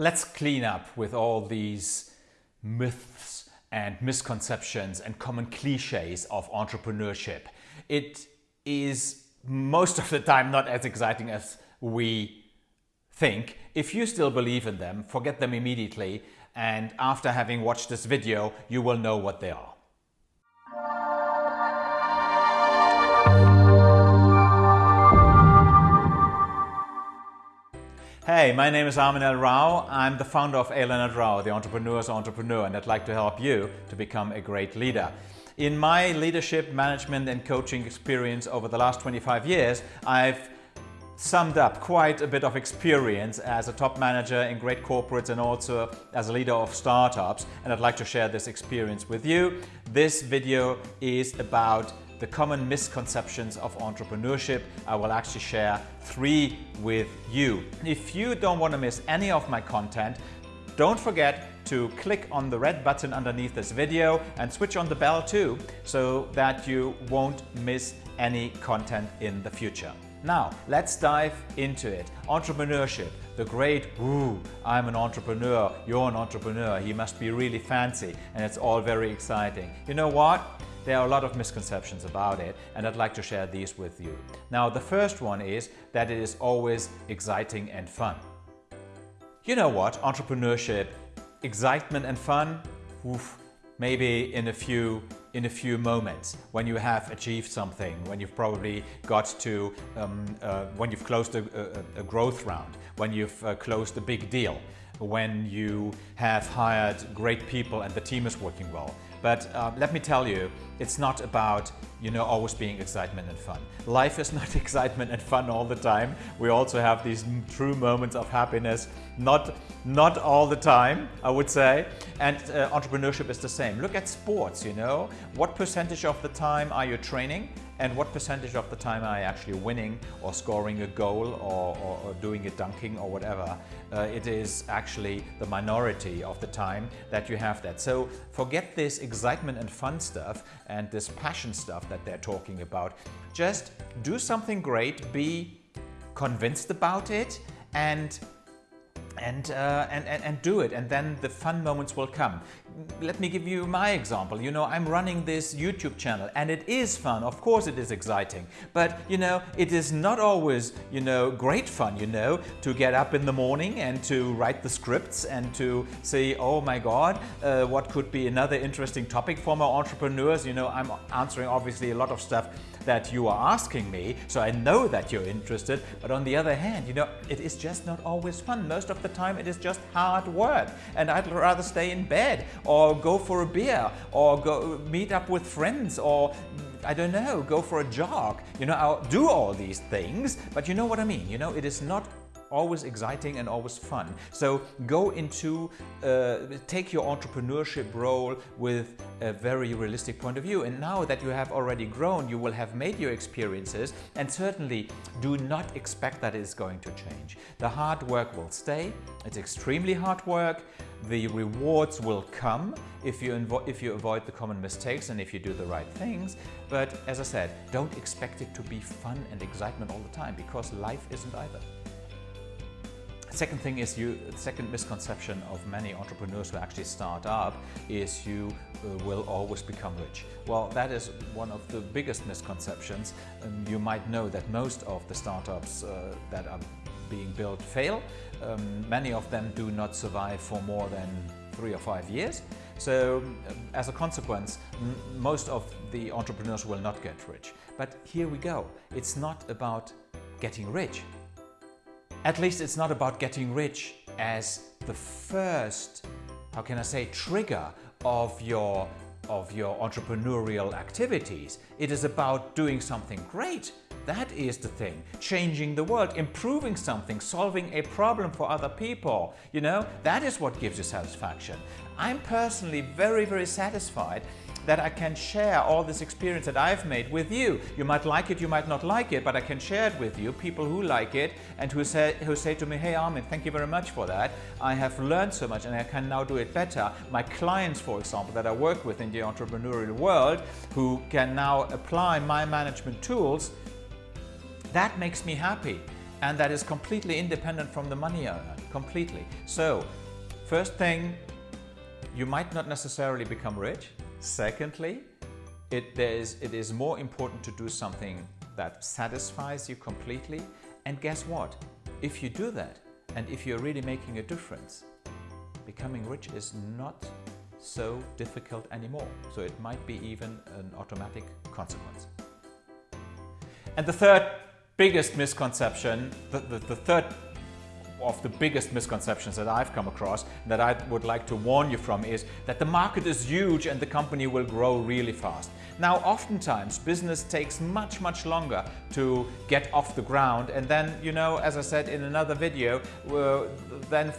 Let's clean up with all these myths and misconceptions and common cliches of entrepreneurship. It is most of the time not as exciting as we think. If you still believe in them, forget them immediately and after having watched this video, you will know what they are. Hey, my name is Armin L. Rao. I'm the founder of A. Leonard Rao, the entrepreneur's entrepreneur, and I'd like to help you to become a great leader. In my leadership, management and coaching experience over the last 25 years, I've summed up quite a bit of experience as a top manager in great corporates and also as a leader of startups and I'd like to share this experience with you. This video is about the common misconceptions of entrepreneurship. I will actually share three with you. If you don't want to miss any of my content, don't forget to click on the red button underneath this video and switch on the bell too so that you won't miss any content in the future. Now, let's dive into it. Entrepreneurship, the great, ooh, I'm an entrepreneur, you're an entrepreneur, he must be really fancy, and it's all very exciting. You know what? There are a lot of misconceptions about it and I'd like to share these with you. Now the first one is that it is always exciting and fun. You know what, entrepreneurship, excitement and fun, oof, maybe in a few in a few moments when you have achieved something, when you've probably got to, um, uh, when you've closed a, a, a, growth round, when you've uh, closed a big deal, when you have hired great people and the team is working well. But uh, let me tell you, it's not about you know always being excitement and fun. Life is not excitement and fun all the time. We also have these true moments of happiness, not not all the time, I would say. And uh, entrepreneurship is the same. Look at sports, you know. What percentage of the time are you training? And what percentage of the time are you actually winning or scoring a goal or, or, or doing a dunking or whatever. Uh, it is actually the minority of the time that you have that. So forget this excitement and fun stuff and this passion stuff that they're talking about. Just do something great, be convinced about it and and, uh, and, and, and do it and then the fun moments will come. Let me give you my example. You know, I'm running this YouTube channel and it is fun. Of course it is exciting, but you know, it is not always, you know, great fun, you know, to get up in the morning and to write the scripts and to say, oh my God, uh, what could be another interesting topic for my entrepreneurs? You know, I'm answering obviously a lot of stuff that you are asking me, so I know that you're interested. But on the other hand, you know, it is just not always fun. Most of the time it is just hard work. And I'd rather stay in bed or go for a beer or go meet up with friends or I don't know, go for a jog. You know, I'll do all these things, but you know what I mean. You know, it is not always exciting and always fun. So go into, uh, take your entrepreneurship role with a very realistic point of view. And now that you have already grown, you will have made your experiences and certainly do not expect that it's going to change. The hard work will stay. It's extremely hard work. The rewards will come if you, if you avoid the common mistakes and if you do the right things. But as I said, don't expect it to be fun and excitement all the time because life isn't either. Second thing is you, second misconception of many entrepreneurs who actually start up is you uh, will always become rich. Well, that is one of the biggest misconceptions. Um, you might know that most of the startups uh, that are being built fail. Um, many of them do not survive for more than three or five years. So um, as a consequence, most of the entrepreneurs will not get rich. But here we go. It's not about getting rich. At least it's not about getting rich as the first, how can I say, trigger of your of your entrepreneurial activities. It is about doing something great. That is the thing. Changing the world, improving something, solving a problem for other people. You know, that is what gives you satisfaction. I'm personally very, very satisfied that I can share all this experience that I've made with you. You might like it, you might not like it, but I can share it with you, people who like it and who say, who say to me, hey Armin, thank you very much for that. I have learned so much and I can now do it better. My clients, for example, that I work with in the entrepreneurial world, who can now apply my management tools, that makes me happy. And that is completely independent from the money I completely. So, first thing, you might not necessarily become rich. Secondly, it, is, it is more important to do something that satisfies you completely. And guess what? If you do that, and if you're really making a difference, becoming rich is not so difficult anymore. So it might be even an automatic consequence. And the third biggest misconception, the, the, the third of the biggest misconceptions that I've come across that I would like to warn you from is that the market is huge and the company will grow really fast. Now, oftentimes business takes much, much longer to get off the ground. And then, you know, as I said in another video, uh, then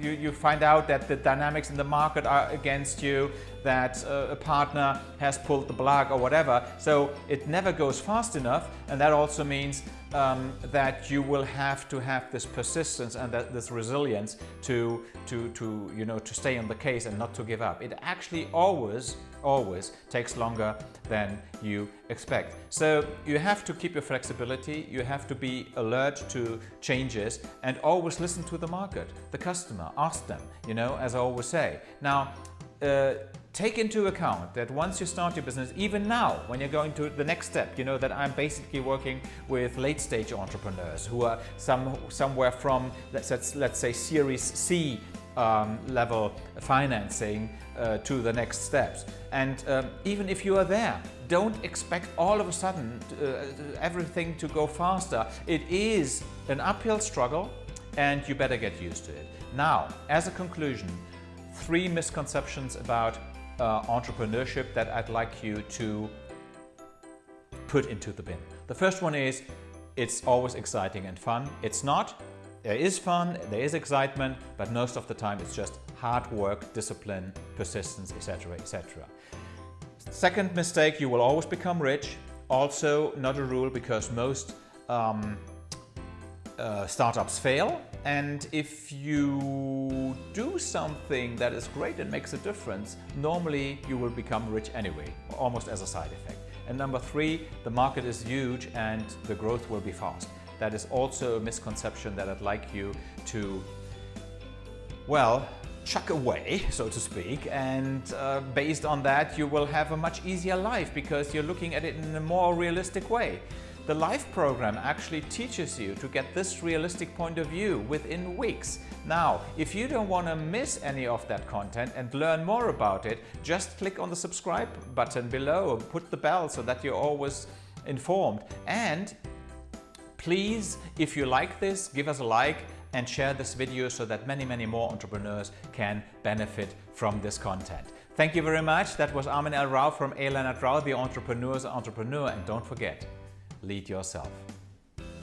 you, you find out that the dynamics in the market are against you, that uh, a partner has pulled the plug or whatever. So it never goes fast enough. And that also means um, that you will have to have this persistence and that, this resilience to, to, to, you know, to stay on the case and not to give up. It actually always, always takes longer than you expect. So you have to keep your flexibility, you have to be alert to changes and always listen to the market, the customer, ask them, you know, as I always say. Now, uh, take into account that once you start your business, even now, when you're going to the next step, you know that I'm basically working with late stage entrepreneurs who are some, somewhere from, let's, let's say, Series C um, level financing uh, to the next steps. And um, even if you are there, don't expect all of a sudden uh, everything to go faster. It is an uphill struggle and you better get used to it. Now, as a conclusion, three misconceptions about uh, entrepreneurship that I'd like you to put into the bin. The first one is it's always exciting and fun. It's not. There is fun, there is excitement, but most of the time it's just hard work, discipline, persistence, etc. etc. Second mistake, you will always become rich. Also not a rule because most um, uh, startups fail and if you do something that is great and makes a difference, normally you will become rich anyway, almost as a side effect. And number three, the market is huge and the growth will be fast. That is also a misconception that I'd like you to, well, chuck away, so to speak, and uh, based on that you will have a much easier life because you're looking at it in a more realistic way. The LIFE program actually teaches you to get this realistic point of view within weeks. Now, if you don't want to miss any of that content and learn more about it, just click on the subscribe button below, and put the bell so that you're always informed. And please, if you like this, give us a like and share this video so that many, many more entrepreneurs can benefit from this content. Thank you very much. That was Armin L. Rao from A. Leonard Rao, the entrepreneur's entrepreneur. And don't forget, lead yourself.